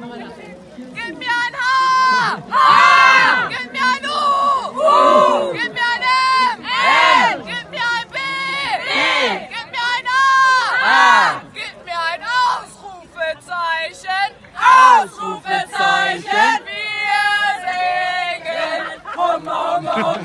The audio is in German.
Gib mir ein H! H! Gib mir ein U! U! Gib mir ein M! M! Gib mir ein B! B! Gib mir ein A! A! Gib mir ein Ausrufezeichen! Ausrufezeichen! Wir singen! Hum, hum, hum,